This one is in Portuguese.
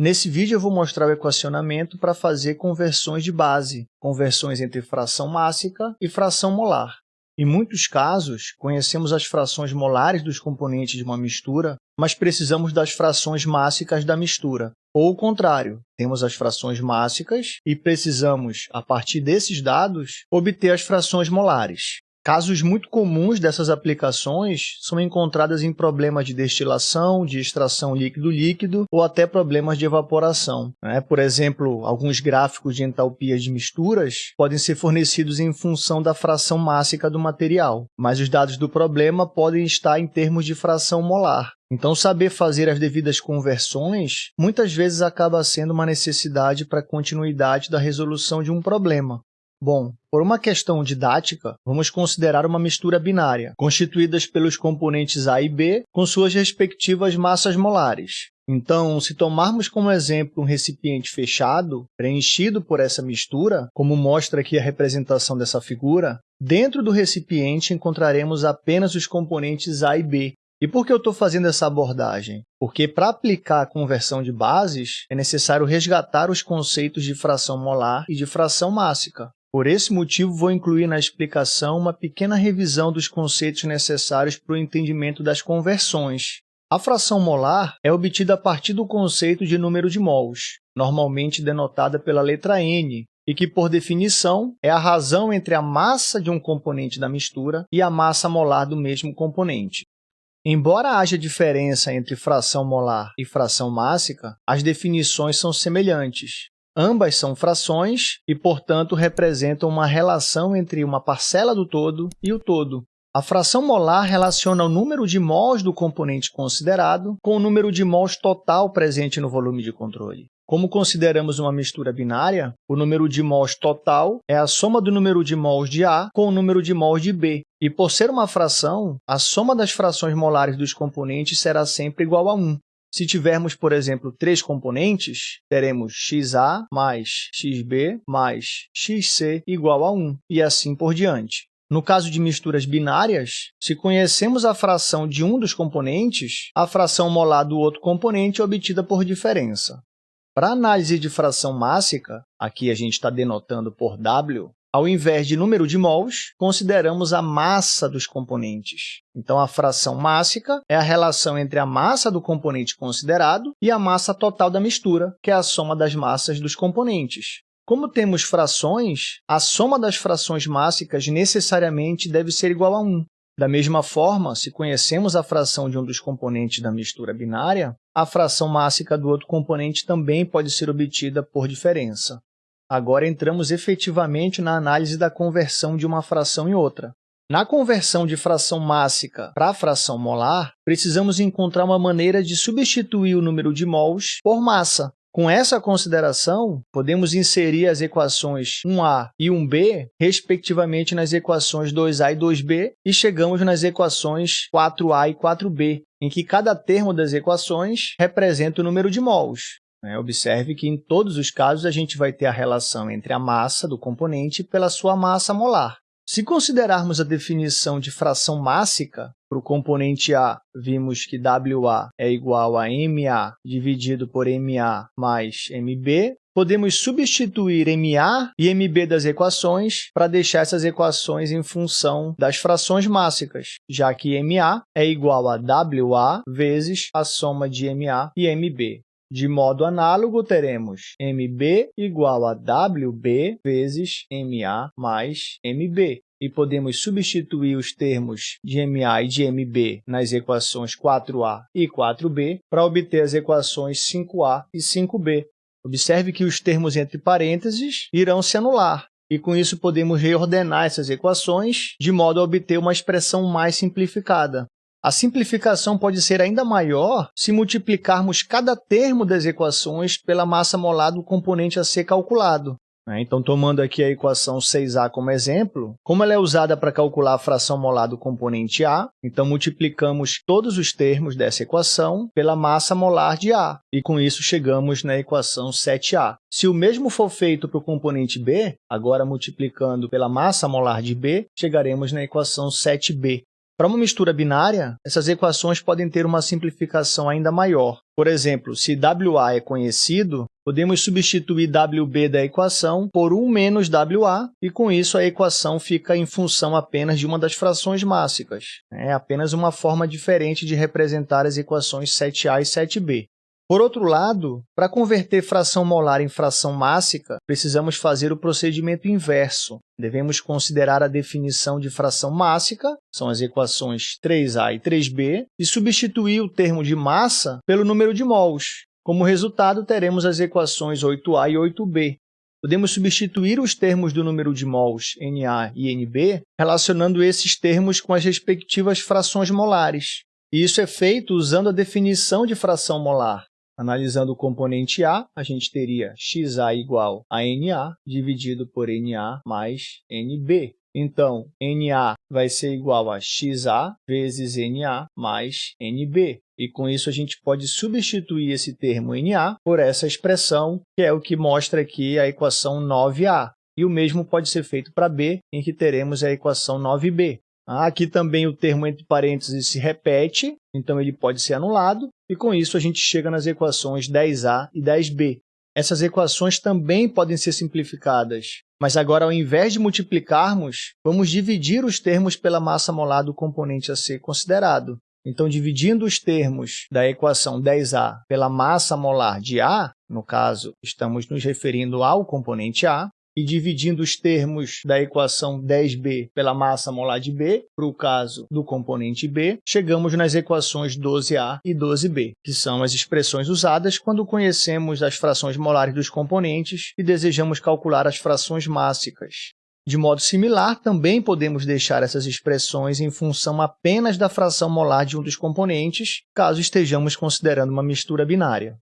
Nesse vídeo, eu vou mostrar o equacionamento para fazer conversões de base, conversões entre fração mássica e fração molar. Em muitos casos, conhecemos as frações molares dos componentes de uma mistura, mas precisamos das frações mássicas da mistura. Ou o contrário, temos as frações mássicas e precisamos, a partir desses dados, obter as frações molares. Casos muito comuns dessas aplicações são encontradas em problemas de destilação, de extração líquido-líquido ou até problemas de evaporação. Né? Por exemplo, alguns gráficos de entalpia de misturas podem ser fornecidos em função da fração mássica do material, mas os dados do problema podem estar em termos de fração molar. Então, saber fazer as devidas conversões muitas vezes acaba sendo uma necessidade para a continuidade da resolução de um problema. Bom, por uma questão didática, vamos considerar uma mistura binária, constituídas pelos componentes A e B com suas respectivas massas molares. Então, se tomarmos como exemplo um recipiente fechado, preenchido por essa mistura, como mostra aqui a representação dessa figura, dentro do recipiente encontraremos apenas os componentes A e B. E por que eu estou fazendo essa abordagem? Porque, para aplicar a conversão de bases, é necessário resgatar os conceitos de fração molar e de fração mássica. Por esse motivo, vou incluir na explicação uma pequena revisão dos conceitos necessários para o entendimento das conversões. A fração molar é obtida a partir do conceito de número de mols, normalmente denotada pela letra N, e que, por definição, é a razão entre a massa de um componente da mistura e a massa molar do mesmo componente. Embora haja diferença entre fração molar e fração mássica, as definições são semelhantes. Ambas são frações e, portanto, representam uma relação entre uma parcela do todo e o todo. A fração molar relaciona o número de mols do componente considerado com o número de mols total presente no volume de controle. Como consideramos uma mistura binária, o número de mols total é a soma do número de mols de A com o número de mols de B. E, por ser uma fração, a soma das frações molares dos componentes será sempre igual a 1. Se tivermos, por exemplo, três componentes, teremos xa mais xb mais xc igual a 1, e assim por diante. No caso de misturas binárias, se conhecemos a fração de um dos componentes, a fração molar do outro componente é obtida por diferença. Para análise de fração mássica, aqui a gente está denotando por W, ao invés de número de mols, consideramos a massa dos componentes. Então, a fração mássica é a relação entre a massa do componente considerado e a massa total da mistura, que é a soma das massas dos componentes. Como temos frações, a soma das frações mássicas necessariamente deve ser igual a 1. Da mesma forma, se conhecemos a fração de um dos componentes da mistura binária, a fração mássica do outro componente também pode ser obtida por diferença. Agora entramos efetivamente na análise da conversão de uma fração em outra. Na conversão de fração mássica para fração molar, precisamos encontrar uma maneira de substituir o número de mols por massa. Com essa consideração, podemos inserir as equações 1a e 1b, respectivamente, nas equações 2a e 2b, e chegamos nas equações 4a e 4b, em que cada termo das equações representa o número de mols. Né? Observe que, em todos os casos, a gente vai ter a relação entre a massa do componente pela sua massa molar. Se considerarmos a definição de fração mássica, para o componente A, vimos que WA é igual a MA dividido por MA mais MB. Podemos substituir MA e MB das equações para deixar essas equações em função das frações mássicas, já que MA é igual a WA vezes a soma de MA e MB. De modo análogo, teremos MB igual a WB vezes MA mais MB. E podemos substituir os termos de MA e de MB nas equações 4A e 4B para obter as equações 5A e 5B. Observe que os termos entre parênteses irão se anular, e com isso podemos reordenar essas equações de modo a obter uma expressão mais simplificada. A simplificação pode ser ainda maior se multiplicarmos cada termo das equações pela massa molar do componente a ser calculado. Né? Então, tomando aqui a equação 6a como exemplo, como ela é usada para calcular a fração molar do componente A, então multiplicamos todos os termos dessa equação pela massa molar de A, e com isso chegamos na equação 7a. Se o mesmo for feito para o componente B, agora multiplicando pela massa molar de B, chegaremos na equação 7b. Para uma mistura binária, essas equações podem ter uma simplificação ainda maior. Por exemplo, se WA é conhecido, podemos substituir WB da equação por 1 menos WA, e com isso a equação fica em função apenas de uma das frações mássicas. É apenas uma forma diferente de representar as equações 7a e 7b. Por outro lado, para converter fração molar em fração mássica, precisamos fazer o procedimento inverso. Devemos considerar a definição de fração mássica, são as equações 3a e 3b, e substituir o termo de massa pelo número de mols. Como resultado, teremos as equações 8a e 8b. Podemos substituir os termos do número de mols Na e Nb, relacionando esses termos com as respectivas frações molares. E isso é feito usando a definição de fração molar. Analisando o componente A, a gente teria XA igual a NA dividido por NA mais NB. Então, NA vai ser igual a XA vezes NA mais NB. E com isso a gente pode substituir esse termo NA por essa expressão, que é o que mostra aqui a equação 9A. E o mesmo pode ser feito para B, em que teremos a equação 9B. Aqui também o termo entre parênteses se repete, então ele pode ser anulado, e com isso a gente chega nas equações 10a e 10b. Essas equações também podem ser simplificadas, mas agora, ao invés de multiplicarmos, vamos dividir os termos pela massa molar do componente a ser considerado. Então, dividindo os termos da equação 10A pela massa molar de A, no caso, estamos nos referindo ao componente A, e dividindo os termos da equação 10b pela massa molar de B, para o caso do componente B, chegamos nas equações 12a e 12b, que são as expressões usadas quando conhecemos as frações molares dos componentes e desejamos calcular as frações mássicas. De modo similar, também podemos deixar essas expressões em função apenas da fração molar de um dos componentes, caso estejamos considerando uma mistura binária.